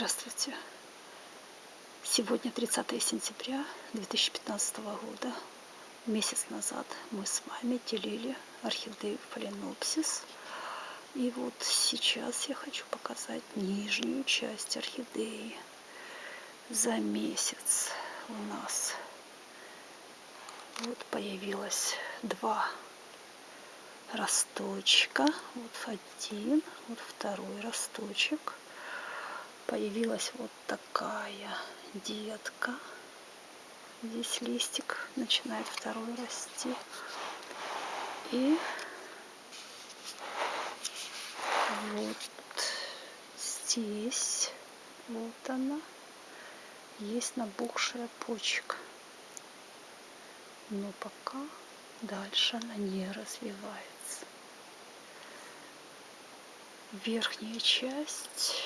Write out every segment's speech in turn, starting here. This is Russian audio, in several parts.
Здравствуйте! Сегодня 30 сентября 2015 года. Месяц назад мы с вами делили орхидею фаленопсис. И вот сейчас я хочу показать нижнюю часть орхидеи. За месяц у нас вот появилось два росточка. Вот один, вот второй росточек появилась вот такая детка. Здесь листик начинает второй расти. И вот здесь, вот она, есть набухшая почка. Но пока дальше она не развивается. Верхняя часть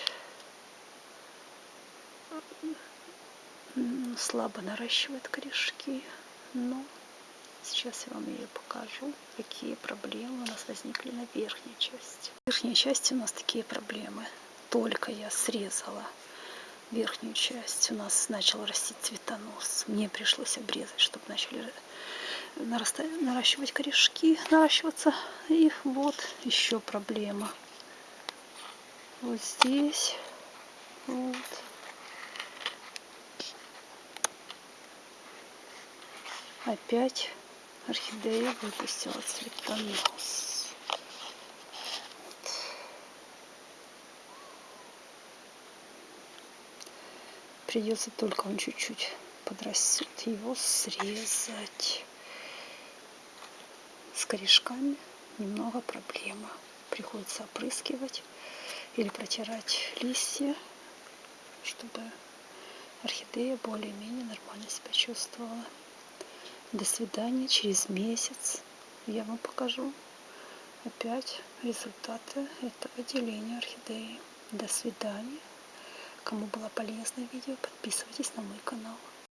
слабо наращивает корешки, но сейчас я вам ее покажу, какие проблемы у нас возникли на верхней части. В верхней части у нас такие проблемы. Только я срезала верхнюю часть, у нас начал расти цветонос. Мне пришлось обрезать, чтобы начали наращивать корешки, наращиваться. И вот еще проблема. Вот здесь, вот опять орхидея выпустила цветонос. Придется только он чуть-чуть подрастет, его срезать. С корешками немного проблема. Приходится опрыскивать или протирать листья, чтобы орхидея более-менее нормально себя чувствовала. До свидания. Через месяц я вам покажу опять результаты этого деления орхидеи. До свидания. Кому было полезно видео, подписывайтесь на мой канал.